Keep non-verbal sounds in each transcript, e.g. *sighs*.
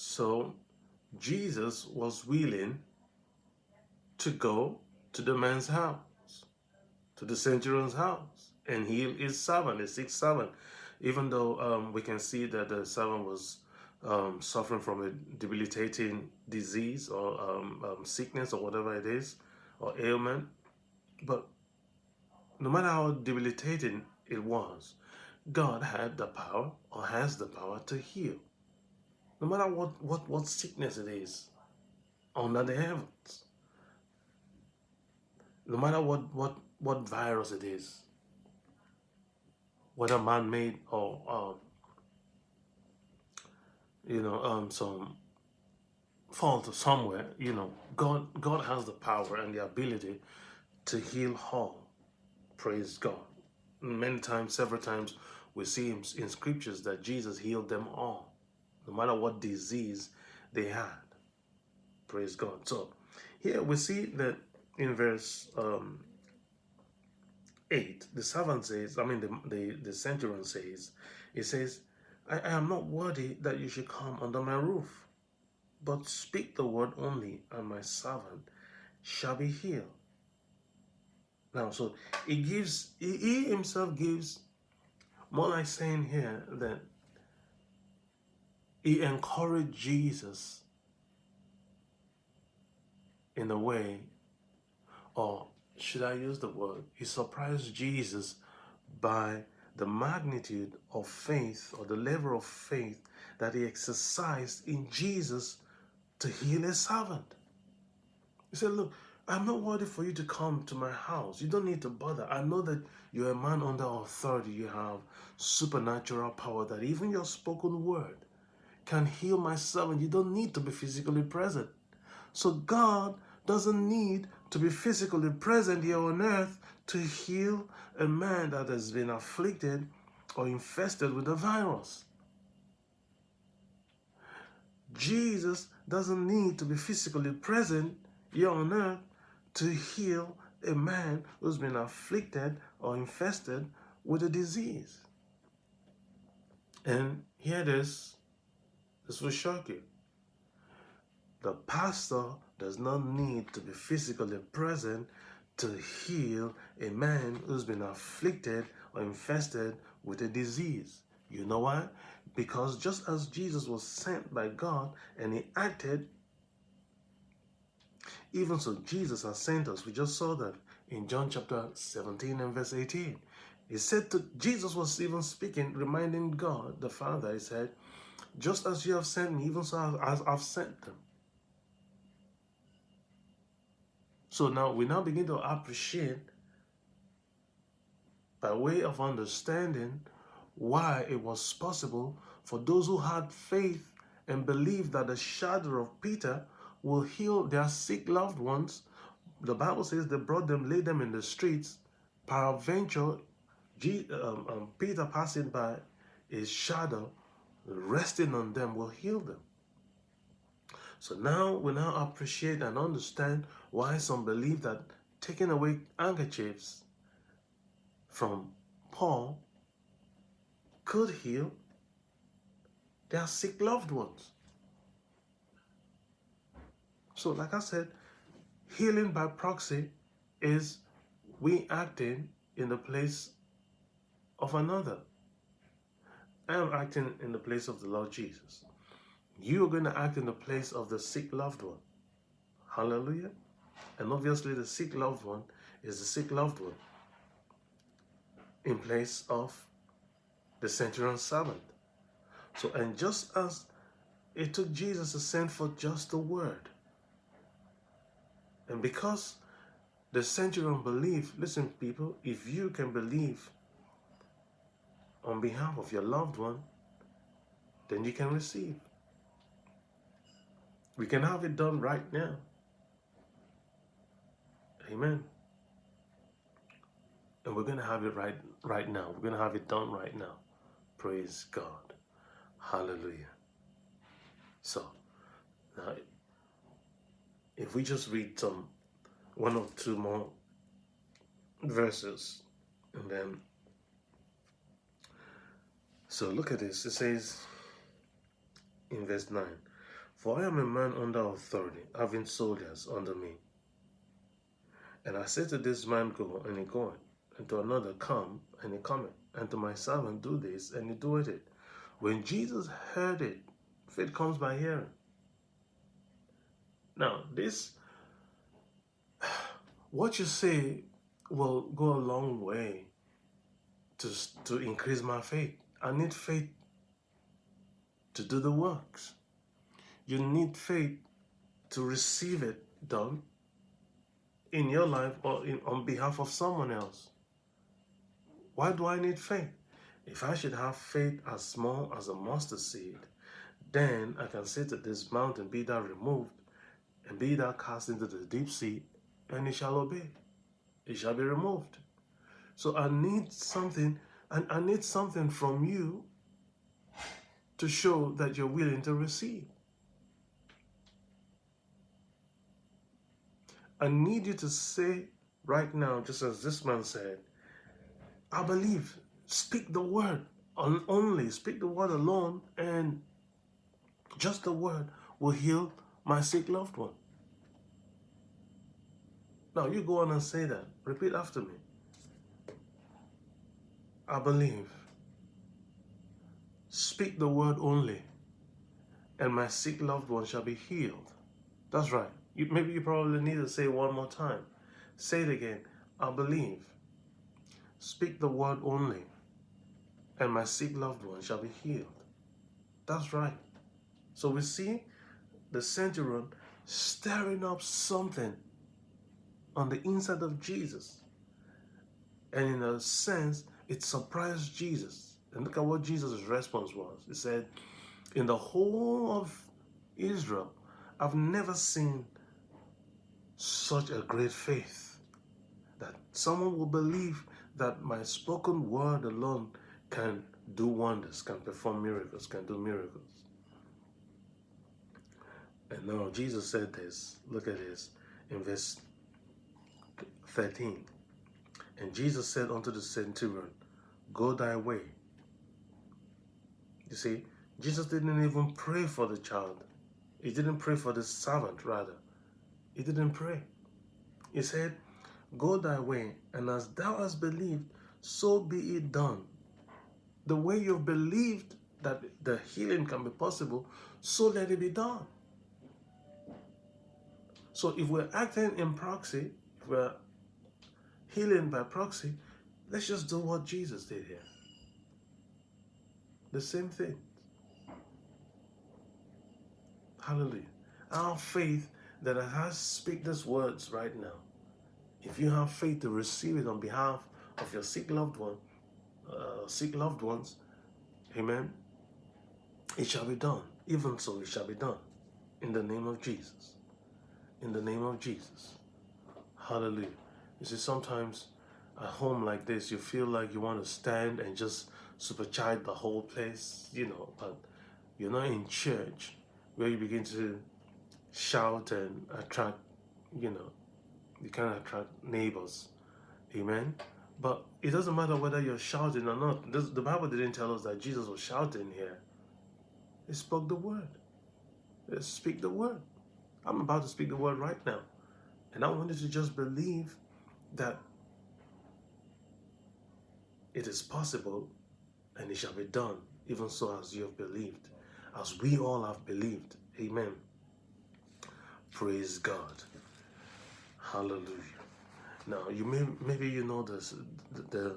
So Jesus was willing to go to the man's house, to the centurion's house, and heal his servant, the sick servant. Even though um, we can see that the servant was um, suffering from a debilitating disease or um, um, sickness or whatever it is, or ailment. But no matter how debilitating it was, God had the power or has the power to heal. No matter what, what, what sickness it is under the heavens. No matter what, what, what virus it is. Whether man-made or um, you know, um, some fault somewhere, you know, God, God has the power and the ability to heal all. Praise God. Many times, several times, we see in scriptures that Jesus healed them all, no matter what disease they had. Praise God. So here we see that in verse um, 8, the servant says, I mean, the, the, the centurion says, he says, I, I am not worthy that you should come under my roof, but speak the word only, and my servant shall be healed. Now, so he gives, he, he himself gives, more like saying here that he encouraged Jesus in a way, or should I use the word, he surprised Jesus by the magnitude of faith or the level of faith that he exercised in Jesus to heal a servant. He said, look, I'm not worthy for you to come to my house. You don't need to bother. I know that you're a man under authority. You have supernatural power that even your spoken word can heal my servant. You don't need to be physically present. So God doesn't need to be physically present here on earth to heal a man that has been afflicted or infested with a virus. Jesus doesn't need to be physically present here on earth to heal a man who's been afflicted or infested with a disease. And here it is, this will shock you. The pastor does not need to be physically present to heal a man who's been afflicted or infested with a disease. You know why? Because just as Jesus was sent by God and he acted, even so Jesus has sent us. We just saw that in John chapter 17 and verse 18. He said to, Jesus was even speaking, reminding God, the Father, he said, just as you have sent me, even so as I've sent them. So now we now begin to appreciate by way of understanding why it was possible for those who had faith and believed that the shadow of Peter will heal their sick loved ones. The Bible says they brought them, laid them in the streets. Peradventure, um, um, Peter passing by his shadow, resting on them will heal them. So now we now appreciate and understand why some believe that taking away handkerchiefs from Paul could heal their sick loved ones. So like I said, healing by proxy is we acting in the place of another. I am acting in the place of the Lord Jesus. You are going to act in the place of the sick loved one. Hallelujah. And obviously the sick loved one is the sick loved one in place of the centurion's servant. So, and just as it took Jesus to send for just the word, and because the centurion believed, listen people, if you can believe on behalf of your loved one, then you can receive. We can have it done right now. Amen. And we're going to have it right right now. We're going to have it done right now. Praise God. Hallelujah. So, now, if we just read some one or two more verses, and then, so look at this. It says in verse 9, For I am a man under authority, having soldiers under me. And I said to this man, Go, and he goeth, and to another, Come, and he cometh, and to my servant, Do this, and he doeth it. When Jesus heard it, faith comes by hearing. Now, this, *sighs* what you say will go a long way to, to increase my faith. I need faith to do the works. You need faith to receive it done in your life or in, on behalf of someone else. Why do I need faith? If I should have faith as small as a mustard seed, then I can say to this mountain, Be thou removed, and be thou cast into the deep sea, and it shall obey. It shall be removed. So I need something, and I need something from you to show that you're willing to receive. I need you to say right now, just as this man said, I believe. Speak the word only, speak the word alone, and just the word will heal my sick loved one. Now you go on and say that. Repeat after me. I believe. Speak the word only, and my sick loved one shall be healed. That's right. You, maybe you probably need to say one more time. Say it again. I believe. Speak the word only, and my sick loved one shall be healed. That's right. So we see the centurion stirring up something on the inside of Jesus. And in a sense, it surprised Jesus. And look at what Jesus' response was. He said, In the whole of Israel, I've never seen such a great faith that someone will believe that my spoken word alone can do wonders, can perform miracles, can do miracles. And now Jesus said this, look at this, in verse 13. And Jesus said unto the centurion, Go thy way. You see, Jesus didn't even pray for the child. He didn't pray for the servant, rather. He didn't pray. He said, Go thy way, and as thou hast believed, so be it done. The way you've believed that the healing can be possible, so let it be done. So if we're acting in proxy, if we're healing by proxy, let's just do what Jesus did here. The same thing. Hallelujah. Our faith that has speak these words right now. If you have faith to receive it on behalf of your sick loved one, uh, sick loved ones, amen, it shall be done. Even so, it shall be done. In the name of Jesus. In the name of Jesus. Hallelujah. You see, sometimes at home like this, you feel like you want to stand and just supercharge the whole place, you know, but you're not in church where you begin to shout and attract, you know, you can attract neighbors. Amen. But it doesn't matter whether you're shouting or not. The Bible didn't tell us that Jesus was shouting here. He spoke the word. Let's speak the word. I'm about to speak the word right now. And I want you to just believe that it is possible and it shall be done, even so as you have believed, as we all have believed. Amen. Praise God. Hallelujah. Now, you may maybe you know this the,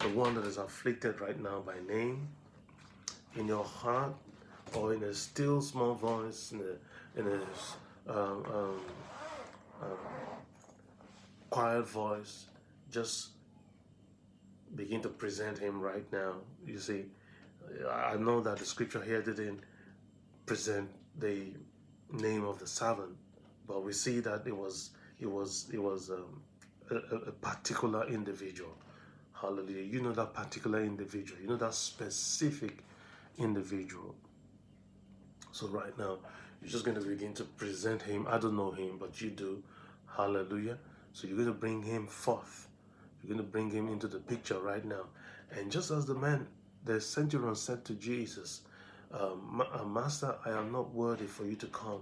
the one that is afflicted right now by name in your heart or in a still small voice in a in a um, um, um, quiet voice just begin to present him right now. You see I know that the scripture here didn't present the name of the servant but we see that it was it was it was um, a, a particular individual. Hallelujah. You know that particular individual. You know that specific individual. So right now you're just going to begin to present him. I don't know him but you do. Hallelujah. So you're going to bring him forth you're going to bring him into the picture right now and just as the man the centurion said to jesus um, uh, Master, I am not worthy for you to come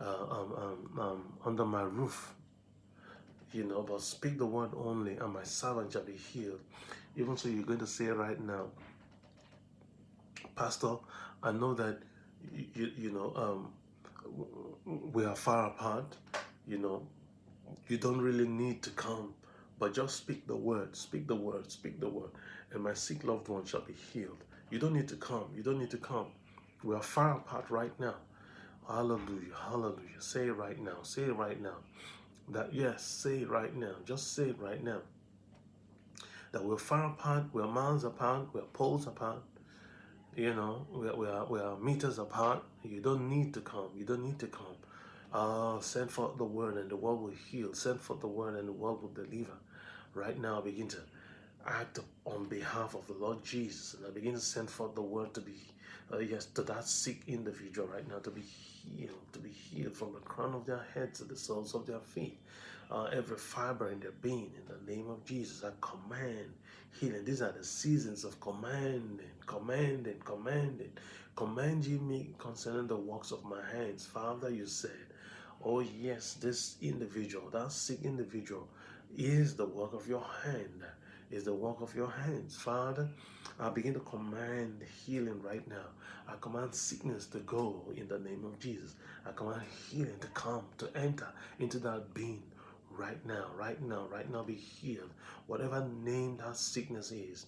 uh, um, um, um, under my roof. You know, but speak the word only, and my servant shall be healed. Even so, you're going to say right now, Pastor, I know that you, you know um, we are far apart. You know, you don't really need to come, but just speak the word, speak the word, speak the word, and my sick loved one shall be healed. You don't need to come. You don't need to come. We are far apart right now. Hallelujah. Hallelujah. Say it right now. Say it right now. That yes, say it right now. Just say it right now. That we're far apart, we're miles apart, we're poles apart. You know, we are, we are, we are meters apart. You don't need to come. You don't need to come. Uh, send forth the word and the world will heal. Send forth the word and the world will deliver. Right now, I begin to act on behalf of the Lord Jesus. And I begin to send forth the word to be, uh, yes, to that sick individual right now to be healed, to be healed from the crown of their head to the soles of their feet. Uh, every fiber in their being, in the name of Jesus, I command healing. These are the seasons of commanding, commanding, commanding. Command ye me concerning the works of my hands. Father, you said, oh yes, this individual, that sick individual, is the work of your hand is the work of your hands. Father, I begin to command healing right now. I command sickness to go in the name of Jesus. I command healing to come, to enter into that being right now, right now, right now be healed. Whatever name that sickness is,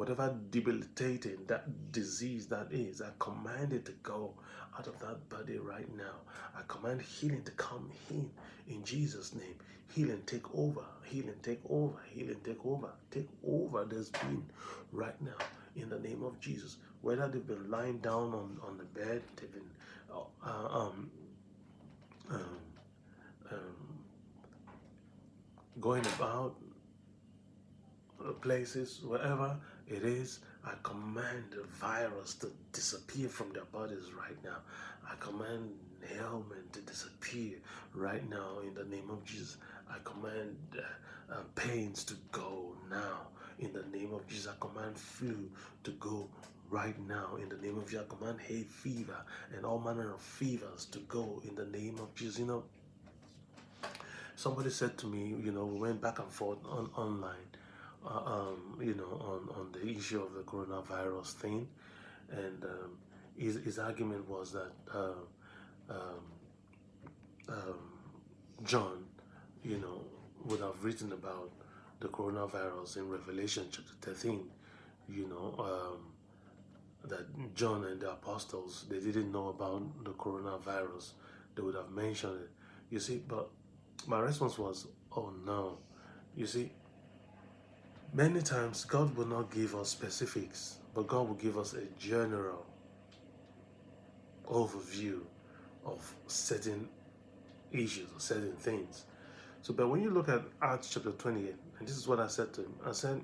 whatever debilitating that disease that is, I command it to go out of that body right now. I command healing to come in in Jesus' name. Healing take over, healing take over, healing take over, take over this being right now in the name of Jesus. Whether they've been lying down on, on the bed, they've been uh, um, um, um, going about places, wherever it is, I command the virus to disappear from their bodies right now. I command ailment to disappear right now in the name of Jesus. I command uh, uh, pains to go now in the name of Jesus. I command flu to go right now in the name of Jesus. I command hay fever and all manner of fevers to go in the name of Jesus. You know, somebody said to me, you know, we went back and forth on online, uh, um, you know, on, on the issue of the coronavirus thing. And um, his, his argument was that uh, um, um, John, you know, would have written about the coronavirus in Revelation chapter 13, you know, um, that John and the apostles, they didn't know about the coronavirus. They would have mentioned it. You see, but my response was, oh no. You see, many times God will not give us specifics, but God will give us a general overview of certain issues or certain things. So, but when you look at Acts chapter 28, and this is what I said to him, I said,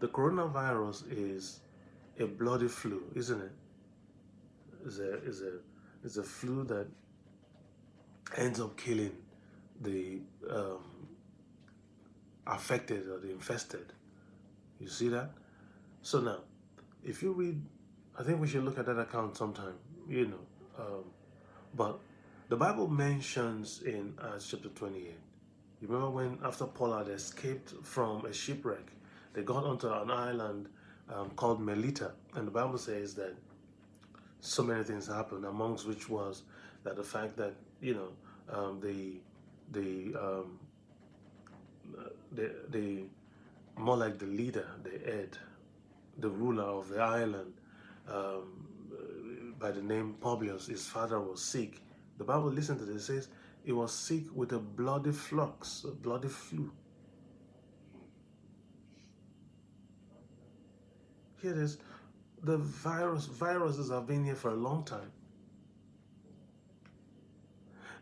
the coronavirus is a bloody flu, isn't it? Is a is a is a flu that ends up killing the um, affected or infested. You see that? So now, if you read, I think we should look at that account sometime. You know, um, but the Bible mentions in Acts chapter 28, you remember when after Paul had escaped from a shipwreck, they got onto an island um, called Melita, and the Bible says that so many things happened, amongst which was that the fact that, you know, um, the, the, um, the, the, more like the leader, the head, the ruler of the island, um, by the name Publius, his father was sick. The Bible, listen to this, says he was sick with a bloody flux, a bloody flu. Here it is. The virus, viruses have been here for a long time.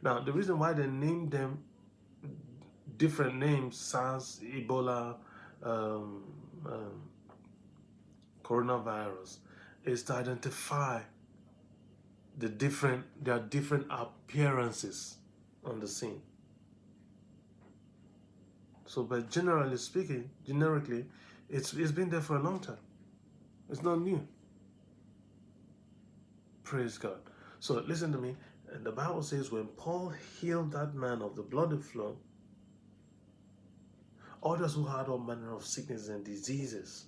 Now, the reason why they named them different names, SARS, Ebola, um, um, coronavirus, is to identify the different there are different appearances on the scene so but generally speaking generically it's it's been there for a long time it's not new Praise God. So listen to me. And the Bible says when Paul healed that man of the bloody flow, others who had all manner of sicknesses and diseases.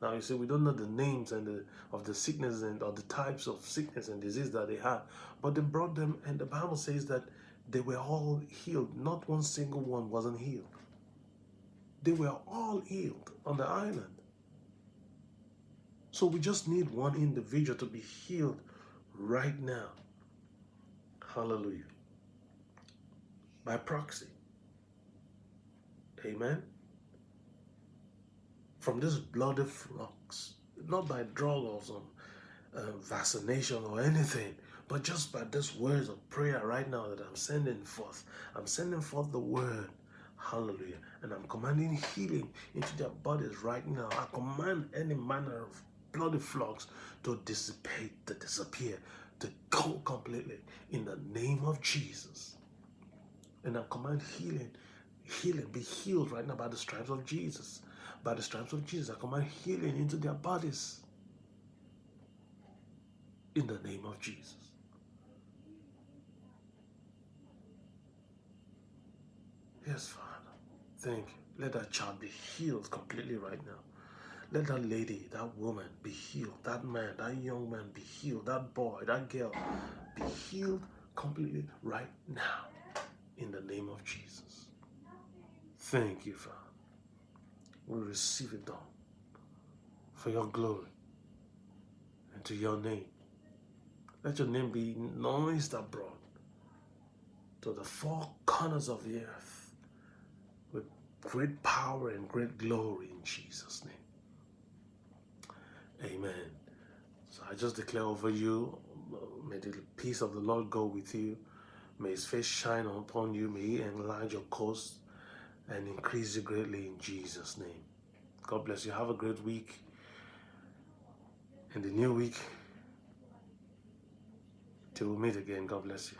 Now you see, we don't know the names and the of the sickness and or the types of sickness and disease that they had, but they brought them, and the Bible says that they were all healed. Not one single one wasn't healed. They were all healed on the island. So we just need one individual to be healed right now. Hallelujah. By proxy. Amen. From this bloody flux, not by drug or some uh, vaccination or anything, but just by this words of prayer right now that I'm sending forth. I'm sending forth the word. Hallelujah. And I'm commanding healing into their bodies right now. I command any manner of bloody flux to dissipate, to disappear, to go completely in the name of Jesus. And I command healing, healing, be healed right now by the stripes of Jesus. By the stripes of Jesus, I command healing into their bodies. In the name of Jesus. Yes, Father. Thank you. Let that child be healed completely right now. Let that lady, that woman be healed. That man, that young man be healed. That boy, that girl be healed completely right now. In the name of Jesus. Thank you, Father. We receive it all for your glory and to your name. Let your name be noised abroad to the four corners of the earth with great power and great glory in Jesus' name. Amen. So I just declare over you, may the peace of the Lord go with you. May his face shine upon you. May he enlarge your coast and increase you greatly in Jesus' name. God bless you. Have a great week. In the new week, till we meet again, God bless you.